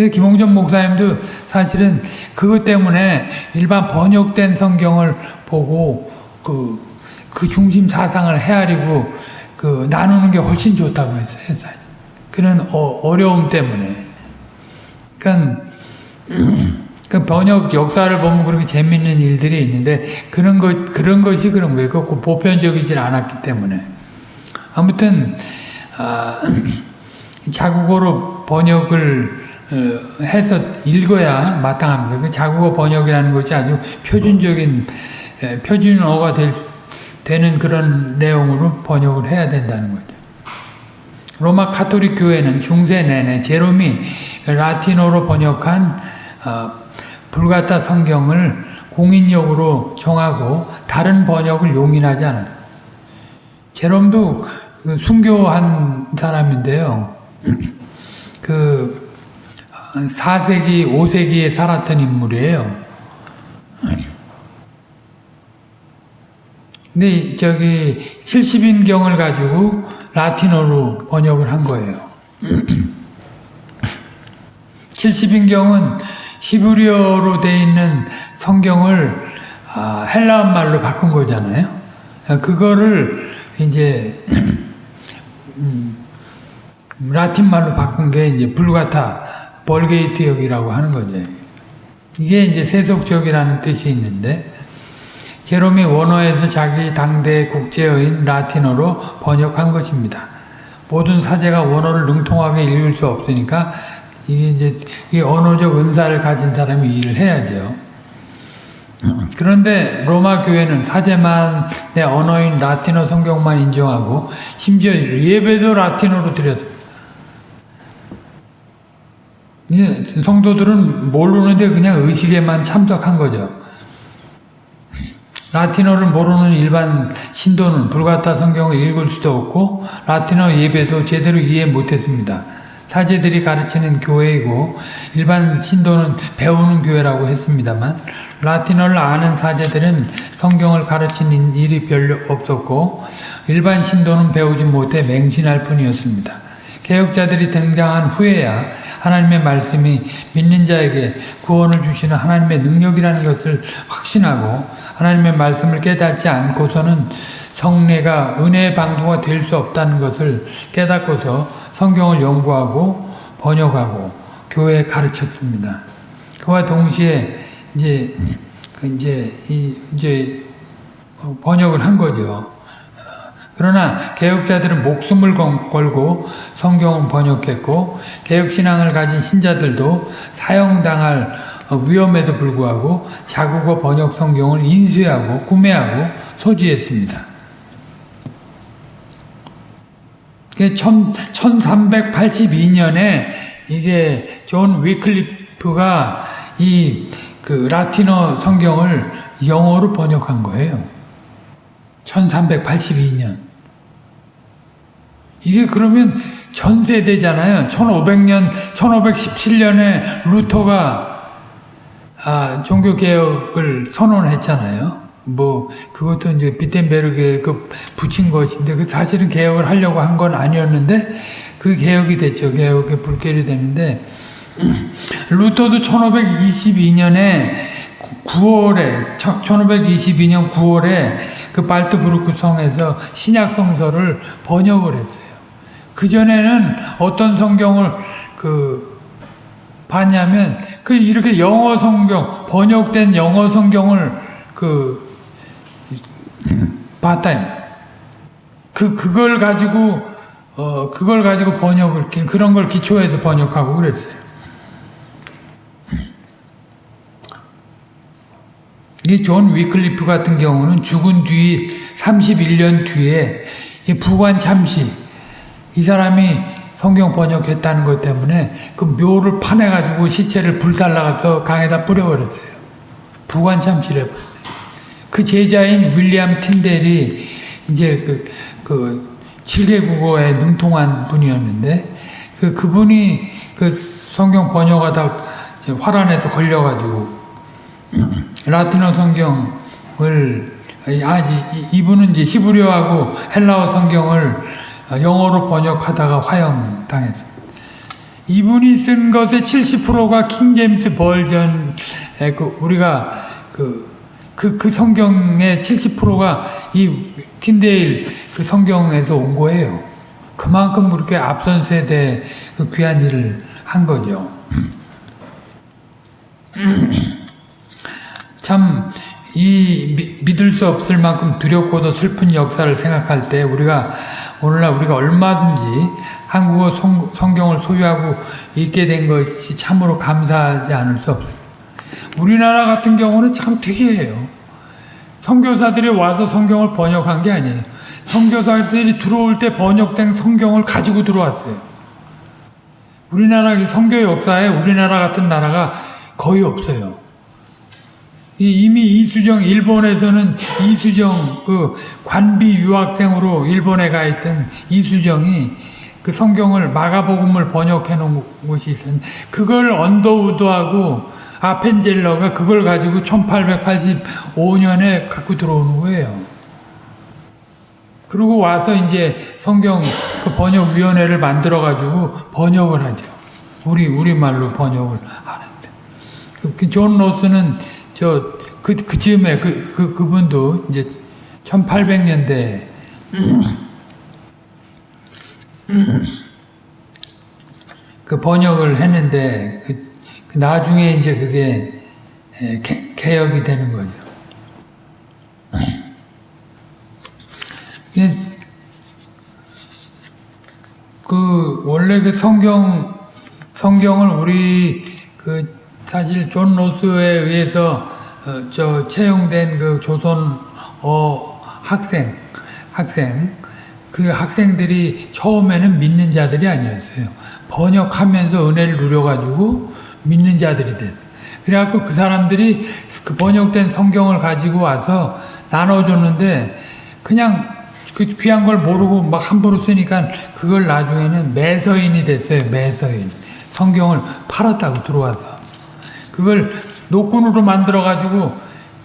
그래서 김홍전 목사님도 사실은 그것 때문에 일반 번역된 성경을 보고 그, 그 중심 사상을 헤아리고 그 나누는 게 훨씬 좋다고 했어요. 그런 어, 어려움 때문에. 그러니까 그 번역 역사를 보면 그렇게 재밌는 일들이 있는데 그런 것 그런 것이 그런 거예요. 그 보편적이질 않았기 때문에 아무튼 아, 자국어로 번역을 어, 해서 읽어야 마땅합니다. 그 자국어 번역이라는 것이 아주 표준적인 에, 표준어가 될, 되는 그런 내용으로 번역을 해야 된다는 거죠. 로마 카톨릭 교회는 중세 내내 제롬이 라틴어로 번역한 어, 불가타 성경을 공인력으로 정하고 다른 번역을 용인하지 않았다. 제롬도 그 순교한 사람인데요. 그 4세기, 5세기에 살았던 인물이에요. 근데 저기 70인경을 가지고 라틴어로 번역을 한 거예요. 70인경은 히브리어로 되어 있는 성경을 아, 헬라어 말로 바꾼 거잖아요. 그거를 이제 음, 라틴 말로 바꾼 게 이제 불가타 Vulgate 역이라고 하는 거죠. 이게 이제 세속적이라는 뜻이 있는데 제롬이 원어에서 자기 당대 국제어인 라틴어로 번역한 것입니다. 모든 사제가 원어를 능통하게 읽을 수 없으니까 이게 이제 이 언어적 은사를 가진 사람이 일을 해야죠. 그런데 로마 교회는 사제만의 언어인 라틴어 성경만 인정하고 심지어 예배도 라틴어로 드렸습니다. 성도들은 모르는데 그냥 의식에만 참석한 거죠. 라틴어를 모르는 일반 신도는 불가타 성경을 읽을 수도 없고 라틴어 예배도 제대로 이해 못했습니다. 사제들이 가르치는 교회이고 일반 신도는 배우는 교회라고 했습니다만 라틴어를 아는 사제들은 성경을 가르치는 일이 별로 없었고 일반 신도는 배우지 못해 맹신할 뿐이었습니다. 개혁자들이 등장한 후에야 하나님의 말씀이 믿는 자에게 구원을 주시는 하나님의 능력이라는 것을 확신하고 하나님의 말씀을 깨닫지 않고서는 성례가 은혜의 방도가 될 수 없다는 것을 깨닫고서 성경을 연구하고 번역하고 교회에 가르쳤습니다. 그와 동시에 이제 그 이제 이 이제 번역을 한 거죠. 그러나 개혁자들은 목숨을 걸고 성경을 번역했고 개혁신앙을 가진 신자들도 사형당할 위험에도 불구하고 자국어 번역 성경을 인쇄하고 구매하고 소지했습니다. 1382년에 이게 존 위클리프가 이 그 라틴어 성경을 영어로 번역한 거예요. 1382년. 이게 그러면 전 세대잖아요. 1500년, 1517년에 루터가 아, 종교 개혁을 선언했잖아요. 뭐 그것도 이제 비텐베르그에 그 붙인 것인데 그 사실은 개혁을 하려고 한 건 아니었는데 그 개혁이 됐죠. 개혁의 불결이 되는데 루터도 1522년에 9월에 1522년 9월에 그 발트부르크 성에서 신약 성서를 번역을 했어요. 그 전에는 어떤 성경을 그 봤냐면 그 이렇게 영어 성경 번역된 영어 성경을 그 봤다. 그 그걸 가지고 어 그걸 가지고 번역을 그런 걸 기초해서 번역하고 그랬어요. 이 존 위클리프 같은 경우는 죽은 뒤 31년 뒤에 이 부관 참시 이 사람이 성경 번역했다는 것 때문에 그 묘를 파내가지고 시체를 불살라가서 강에다 뿌려버렸어요. 부관 참시래. 그 제자인 윌리엄 틴델이 이제 그, 그 7개 국어에 능통한 분이었는데 그, 그분이 그 성경 번역하다 화란에서 걸려가지고 라틴어 성경을 아 이분은 이제 히브리어하고 헬라어 성경을 영어로 번역하다가 화형 당했습니다. 이분이 쓴 것의 70%가 킹제임스 버전에 그 우리가 그, 그, 그 성경의 70%가 이 틴데일 그 성경에서 온 거예요. 그만큼 그렇게 앞선 세대 그 귀한 일을 한 거죠. 참, 이 믿을 수 없을 만큼 두렵고도 슬픈 역사를 생각할 때 우리가 오늘날 우리가 얼마든지 한국어 성, 성경을 소유하고 있게 된 것이 참으로 감사하지 않을 수 없어요. 우리나라 같은 경우는 참 특이해요. 선교사들이 와서 성경을 번역한 게 아니에요. 선교사들이 들어올 때 번역된 성경을 가지고 들어왔어요. 우리나라 선교 역사에 우리나라 같은 나라가 거의 없어요. 이미 이수정 일본에서는 이수정 그 관비 유학생으로 일본에 가 있던 이수정이 그 성경을 마가복음을 번역해 놓은 곳이 있었는데 그걸 언더우드하고 아펜젤러가 그걸 가지고 1885년에 갖고 들어오는 거예요. 그리고 와서 이제 성경 그 번역위원회를 만들어 가지고 번역을 하죠. 우리 우리말로 번역을 하는데 그존 로스는 저, 그, 그 즈음에 그, 그, 그분도 이제 1800년대 그 번역을 했는데, 그, 그 나중에 이제 그게 개, 개혁이 되는 거죠. 그, 원래 그 성경, 성경을 우리 그 사실 존 로스에 의해서 어, 저 채용된 그 조선 어 학생 학생 그 학생들이 처음에는 믿는 자들이 아니었어요. 번역하면서 은혜를 누려가지고 믿는 자들이 됐어요. 그래갖고 그 사람들이 그 번역된 성경을 가지고 와서 나눠줬는데 그냥 그 귀한 걸 모르고 막 함부로 쓰니까 그걸 나중에는 매서인이 됐어요. 매서인. 성경을 팔았다고 들어와서. 그걸 노끈으로 만들어가지고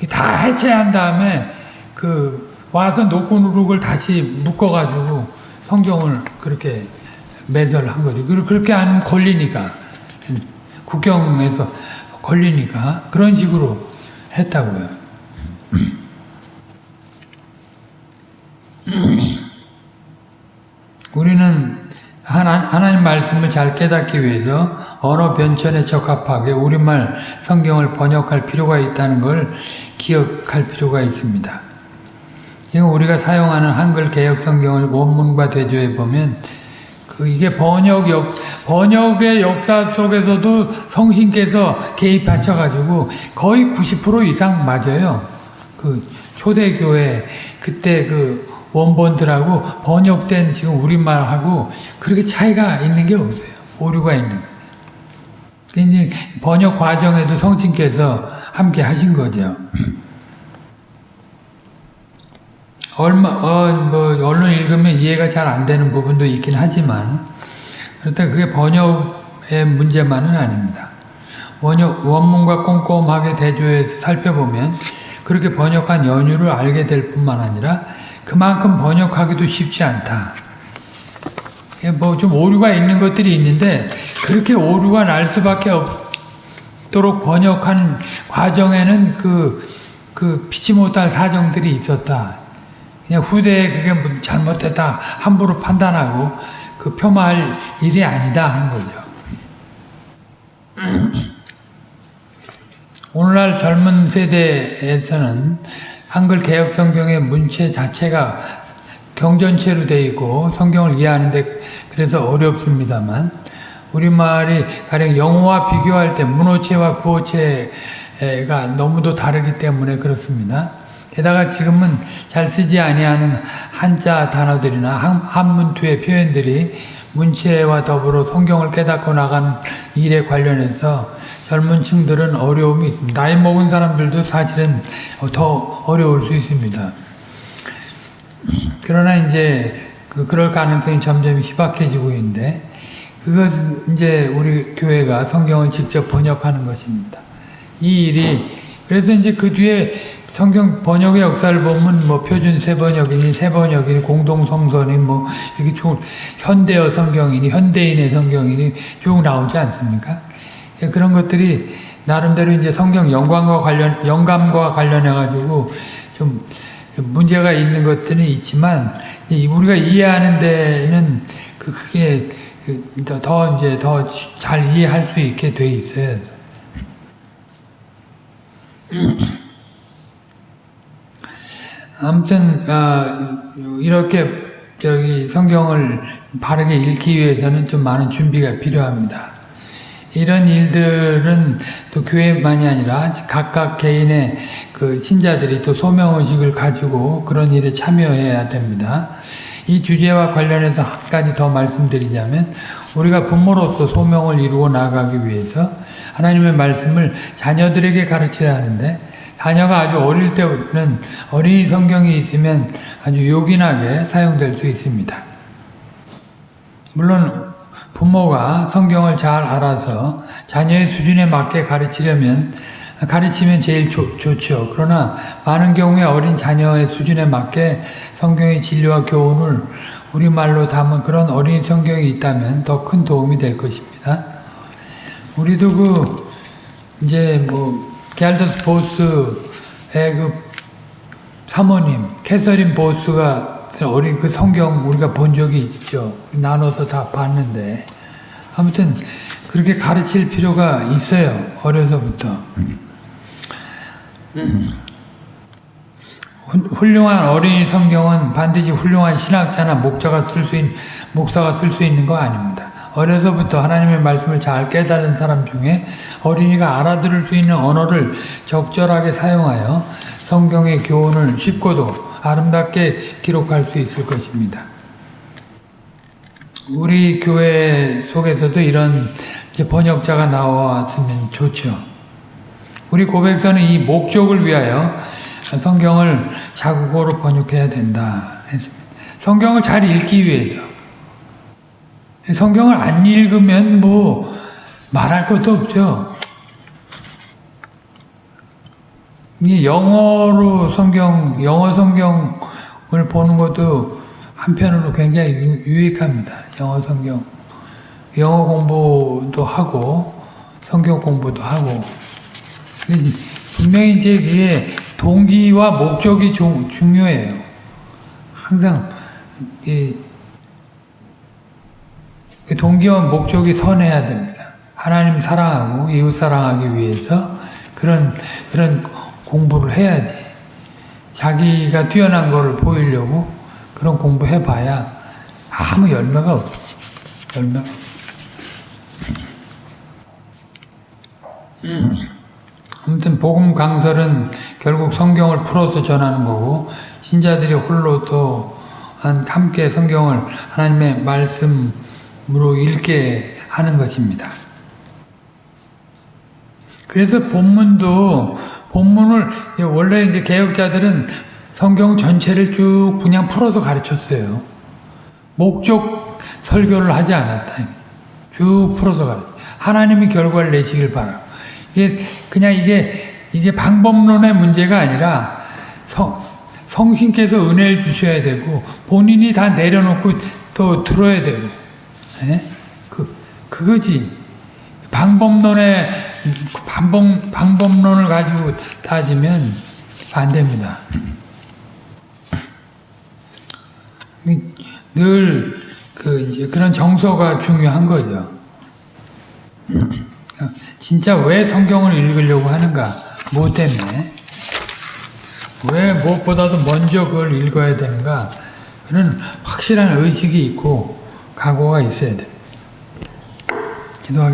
다 해체한 다음에 그 와서 노끈으로 그걸 다시 묶어가지고 성경을 그렇게 매설한 거죠. 그렇게 하면 걸리니까. 국경에서 걸리니까 그런 식으로 했다고요. 우리는 하나님 말씀을 잘 깨닫기 위해서 언어 변천에 적합하게 우리말 성경을 번역할 필요가 있다는 걸 기억할 필요가 있습니다. 우리가 사용하는 한글 개혁 성경을 원문과 대조해 보면 그 이게 번역 역 번역의 역사 속에서도 성신께서 개입하셔가지고 거의 90% 이상 맞아요. 그 초대교회 그때 그 원본들하고 번역된 지금 우리말하고 그렇게 차이가 있는 게 없어요. 오류가 있는 이제 번역 과정에도 성신께서 함께 하신 거죠. 얼마, 어, 뭐, 언론 읽으면 이해가 잘 안 되는 부분도 있긴 하지만, 그렇다 그게 번역의 문제만은 아닙니다. 원역, 원문과 꼼꼼하게 대조해서 살펴보면, 그렇게 번역한 연유를 알게 될 뿐만 아니라, 그만큼 번역하기도 쉽지 않다. 뭐 좀 오류가 있는 것들이 있는데 그렇게 오류가 날 수밖에 없도록 번역한 과정에는 그, 그 피치 못할 사정들이 있었다. 그냥 후대에 그게 잘못됐다 함부로 판단하고 그 폄하할 일이 아니다 하는 거죠. 오늘날 젊은 세대에서는 한글 개혁 성경의 문체 자체가 경전체로 되어 있고 성경을 이해하는데 그래서 어렵습니다만 우리말이 가령 영어와 비교할 때 문어체와 구어체가 너무도 다르기 때문에 그렇습니다. 게다가 지금은 잘 쓰지 아니하는 한자 단어들이나 한문투의 표현들이 문체와 더불어 성경을 깨닫고 나간 일에 관련해서 젊은 층들은 어려움이 있습니다. 나이 먹은 사람들도 사실은 더 어려울 수 있습니다. 그러나 이제 그 그럴 가능성이 점점 희박해지고 있는데 그것은 이제 우리 교회가 성경을 직접 번역하는 것입니다. 이 일이 그래서 이제 그 뒤에 성경 번역의 역사를 보면 뭐 표준 세번역이니 세번역이니 공동성서니 뭐 이렇게 쭉 현대어 성경이니 현대인의 성경이니 쭉 나오지 않습니까? 예, 그런 것들이 나름대로 이제 성경 영광과 관련 영감과 관련해 가지고 좀 문제가 있는 것들은 있지만 이 우리가 이해하는 데는 그 그게 그 더- 더 이제 더 잘 이해할 수 있게 돼 있어요. 아무튼 아, 이렇게 저기 성경을 바르게 읽기 위해서는 좀 많은 준비가 필요합니다. 이런 일들은 또 교회만이 아니라 각각 개인의 그 신자들이 또 소명 의식을 가지고 그런 일에 참여해야 됩니다. 이 주제와 관련해서 한 가지 더 말씀드리자면 우리가 부모로서 소명을 이루어 나가기 위해서 하나님의 말씀을 자녀들에게 가르쳐야 하는데 자녀가 아주 어릴 때는 어린이 성경이 있으면 아주 요긴하게 사용될 수 있습니다. 물론 부모가 성경을 잘 알아서 자녀의 수준에 맞게 가르치려면 가르치면 제일 좋, 좋죠. 그러나 많은 경우에 어린 자녀의 수준에 맞게 성경의 진리와 교훈을 우리말로 담은 그런 어린 성경이 있다면 더 큰 도움이 될 것입니다. 우리도 그 이제 뭐 게알더스 보스의 그 사모님 캐서린 보스가 어린 그 성경 우리가 본 적이 있죠. 나눠서 다 봤는데 아무튼 그렇게 가르칠 필요가 있어요. 어려서부터. 훌- 훌륭한 어린이 성경은 반드시 훌륭한 신학자나 목자가 쓸 수 있는 목사가 쓸 수 있는 거 아닙니다. 어려서부터 하나님의 말씀을 잘 깨달은 사람 중에 어린이가 알아들을 수 있는 언어를 적절하게 사용하여 성경의 교훈을 쉽고도 아름답게 기록할 수 있을 것입니다. 우리 교회 속에서도 이런 번역자가 나왔으면 좋죠. 우리 고백서는 이 목적을 위하여 성경을 자국어로 번역해야 된다. 성경을 잘 읽기 위해서. 성경을 안 읽으면 뭐 말할 것도 없죠. 영어로 성경, 영어 성경을 보는 것도 한편으로 굉장히 유, 유익합니다. 영어 성경. 영어 공부도 하고, 성경 공부도 하고. 분명히 이제 그게 동기와 목적이 중, 중요해요. 항상, 이, 그 동기와 목적이 선해야 됩니다. 하나님 사랑하고 이웃 사랑하기 위해서 그런 그런 공부를 해야지. 자기가 뛰어난 거를 보이려고 그런 공부 해봐야 아무 열매가 없어. 열매가 아무튼 복음 강설은 결국 성경을 풀어서 전하는 거고 신자들이 홀로 또 함께 성경을 하나님의 말씀 으로 읽게 하는 것입니다. 그래서 본문도 본문을 원래 이제 개혁자들은 성경 전체를 쭉 그냥 풀어서 가르쳤어요. 목적 설교를 하지 않았다. 쭉 풀어서 가르. 하나님이 결과를 내시길 바라고. 이게 그냥 이게 이게 방법론의 문제가 아니라 성 성신께서 은혜를 주셔야 되고 본인이 다 내려놓고 또 들어야 되고. 예? 그 그거지. 방법론의 방법, 방법론을 가지고 따지면 안 됩니다. 늘, 그, 그런 정서가 중요한 거죠. 진짜 왜 성경을 읽으려고 하는가? 뭐 때문에? 왜 무엇보다도 먼저 그걸 읽어야 되는가? 그런 확실한 의식이 있고, 각오가 있어야 돼. 기도하겠습니다.